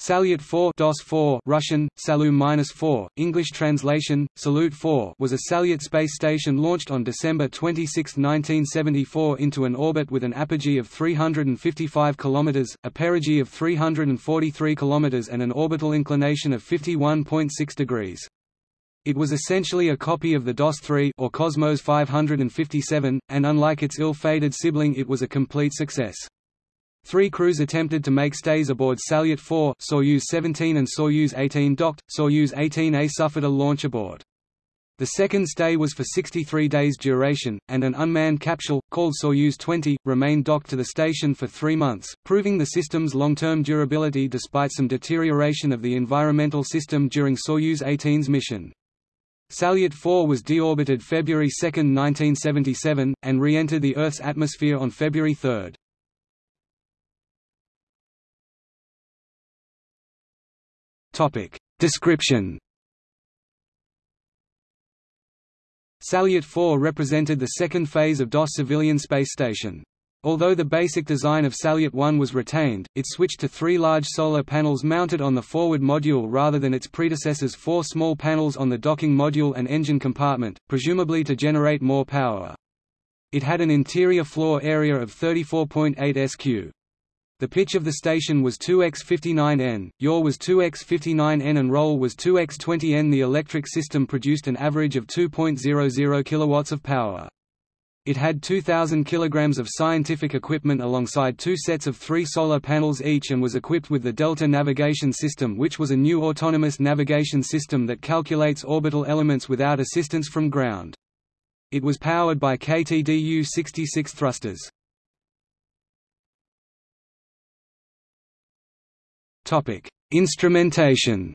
Salyut 4 DOS 4 Russian, Salu-4, English translation, Salyut 4 was a Salyut space station launched on December 26, 1974 into an orbit with an apogee of 355 km, a perigee of 343 km and an orbital inclination of 51.6 degrees. It was essentially a copy of the DOS-3 or Cosmos 557, and unlike its ill-fated sibling it was a complete success. Three crews attempted to make stays aboard Salyut 4 Soyuz 17 and Soyuz 18 docked, Soyuz 18A suffered a launch abort. The second stay was for 63 days duration, and an unmanned capsule, called Soyuz 20, remained docked to the station for three months, proving the system's long-term durability despite some deterioration of the environmental system during Soyuz 18's mission. Salyut 4 was deorbited February 2, 1977, and re-entered the Earth's atmosphere on February 3. Topic. Description Salyut 4 represented the second phase of DOS civilian space station. Although the basic design of Salyut 1 was retained, it switched to three large solar panels mounted on the forward module rather than its predecessor's four small panels on the docking module and engine compartment, presumably to generate more power. It had an interior floor area of 34.8 sq. The pitch of the station was 2x59N, yaw was 2x59N and roll was 2x20N. The electric system produced an average of 2.00 kW of power. It had 2,000 kg of scientific equipment alongside two sets of three solar panels each and was equipped with the Delta Navigation System which was a new autonomous navigation system that calculates orbital elements without assistance from ground. It was powered by KTDU-66 thrusters. Instrumentation.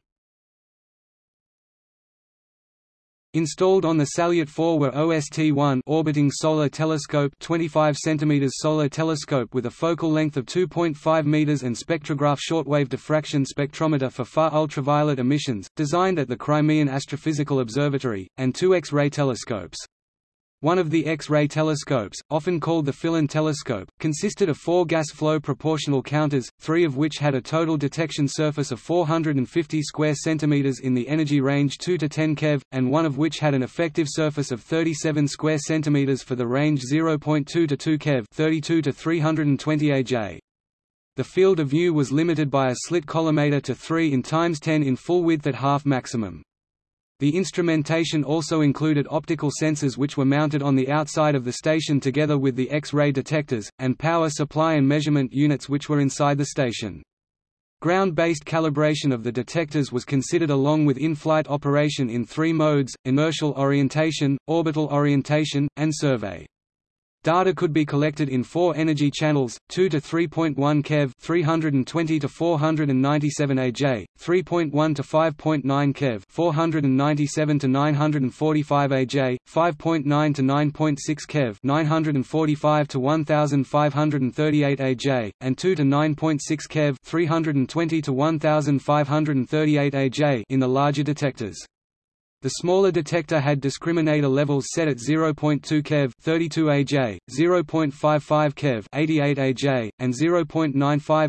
Installed on the Salyut 4 were OST-1 orbiting solar telescope 25 cm solar telescope with a focal length of 2.5 meters and spectrograph shortwave diffraction spectrometer for far ultraviolet emissions, designed at the Crimean Astrophysical Observatory, and two X-ray telescopes. One of the X-ray telescopes, often called the Filin telescope, consisted of four gas flow proportional counters, three of which had a total detection surface of 450 square centimeters in the energy range 2 to 10 keV, and one of which had an effective surface of 37 square centimeters for the range 0.2 to 2 keV 32 to 320 AJ. The field of view was limited by a slit collimator to 3 in times 10 in full width at half maximum. The instrumentation also included optical sensors which were mounted on the outside of the station together with the X-ray detectors, and power supply and measurement units which were inside the station. Ground-based calibration of the detectors was considered along with in-flight operation in three modes, inertial orientation, orbital orientation, and survey. Data could be collected in four energy channels, 2 to 3.1 keV 320 to 497 AJ, 3.1 to 5.9 keV 497 to 945 AJ, 5.9 to 9.6 keV 945 to 1538 AJ, and 2 to 9.6 keV 320 to 1538 AJ in the larger detectors. The smaller detector had discriminator levels set at 0.2 keV 32 AJ, 0.55 keV 88 AJ, and 0.95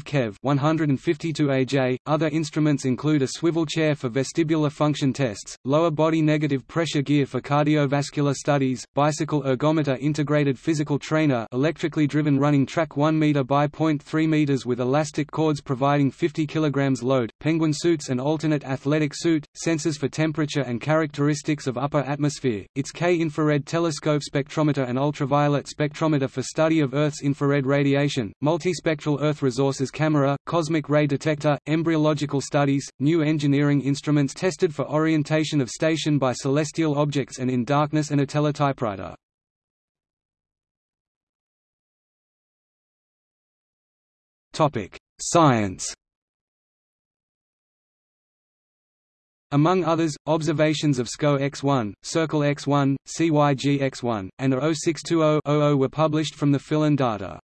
keV 152 AJ. Other instruments include a swivel chair for vestibular function tests, lower body negative pressure gear for cardiovascular studies, bicycle ergometer integrated physical trainer electrically driven running track 1 meter by 0.3 meters with elastic cords providing 50 kilograms load, penguin suits and alternate athletic suit, sensors for temperature and character characteristics of upper atmosphere, its K-infrared telescope spectrometer and ultraviolet spectrometer for study of Earth's infrared radiation, multispectral Earth resources camera, cosmic ray detector, embryological studies, new engineering instruments tested for orientation of station by celestial objects and in darkness and a teletypewriter. Science Among others, observations of SCO X1, Circle X1, CYG X1, and A 0620-00 were published from the Filin data.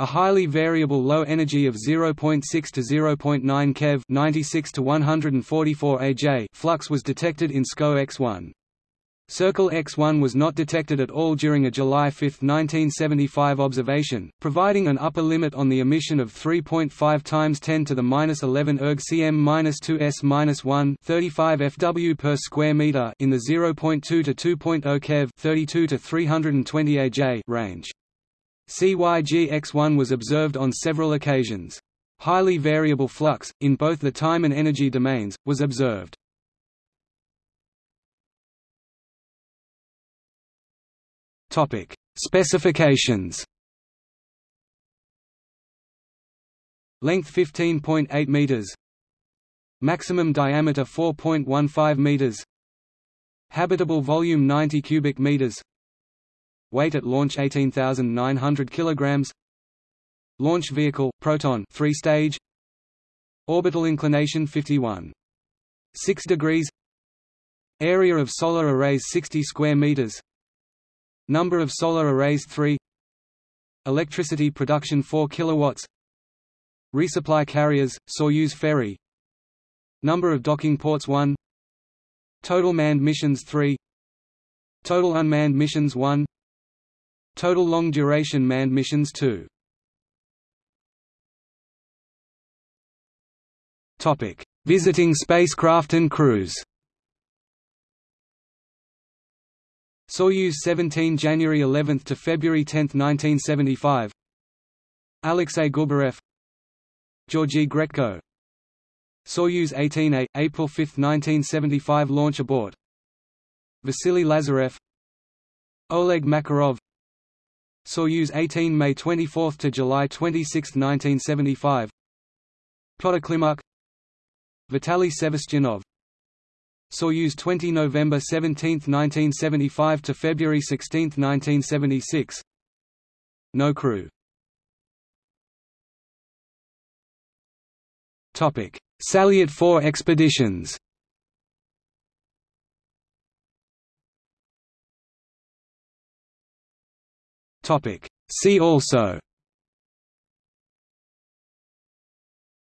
A highly variable low energy of 0.6 to 0.9 keV 96 to 144 AJ flux was detected in SCO X1. Circle X-1 was not detected at all during a July 5, 1975 observation, providing an upper limit on the emission of 3.5 times 10 to the minus 11 erg cm minus 2s 1 35 fw per square meter in the 0.2 to 2.0 keV 32 to 320 aj range. CYG X1 was observed on several occasions. Highly variable flux, in both the time and energy domains, was observed. Topic: Specifications. Length 15.8 meters. Maximum diameter 4.15 meters. Habitable volume 90 cubic meters. Weight at launch 18,900 kilograms. Launch vehicle Proton 3-stage. Orbital inclination 51. 6 degrees. Area of solar arrays 60 square meters. Number of solar arrays 3 Electricity production 4 kilowatts. Resupply carriers, Soyuz ferry. Number of docking ports 1 Total manned missions 3 Total unmanned missions 1 Total long duration manned missions 2 Topic: Visiting spacecraft and crews. Soyuz 17 January 11 to February 10, 1975 Alexei Gubarev. Georgy Grechko. Soyuz 18A, April 5, 1975 launch abort Vasily Lazarev. Oleg Makarov. Soyuz 18 May 24 to July 26, 1975 Pyotr Klimuk Vitaly Sevastyanov Soyuz 20 November 17, 1975 to February 16, 1976 No crew. Topic: Salyut 4 expeditions. Topic: See also.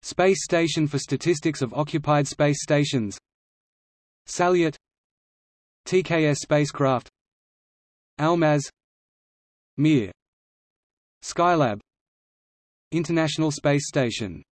Space Station for Statistics of Occupied Space Stations Salyut TKS spacecraft Almaz Mir Skylab International Space Station